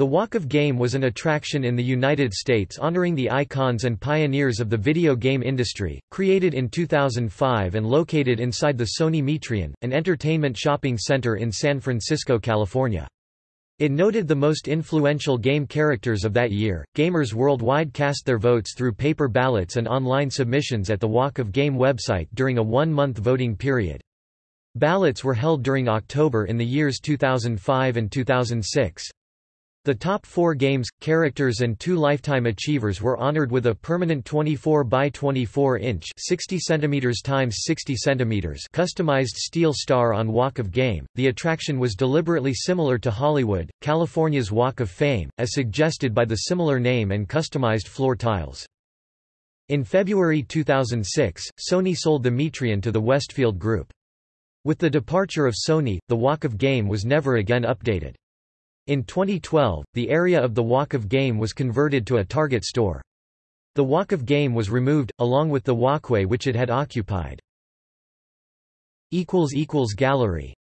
The Walk of Game was an attraction in the United States honoring the icons and pioneers of the video game industry, created in 2005 and located inside the Sony Metreon, an entertainment shopping center in San Francisco, California. It noted the most influential game characters of that year. Gamers worldwide cast their votes through paper ballots and online submissions at the Walk of Game website during a one-month voting period. Ballots were held during October in the years 2005 and 2006. The top four games, characters and two Lifetime Achievers were honored with a permanent 24 by 24 inch 60 centimeters x 60 centimeters customized steel star on Walk of Game. The attraction was deliberately similar to Hollywood, California's Walk of Fame, as suggested by the similar name and customized floor tiles. In February 2006, Sony sold the Metreon to the Westfield Group. With the departure of Sony, the Walk of Game was never again updated. In 2012, the area of the Walk of Game was converted to a Target store. The Walk of Game was removed, along with the walkway which it had occupied. Gallery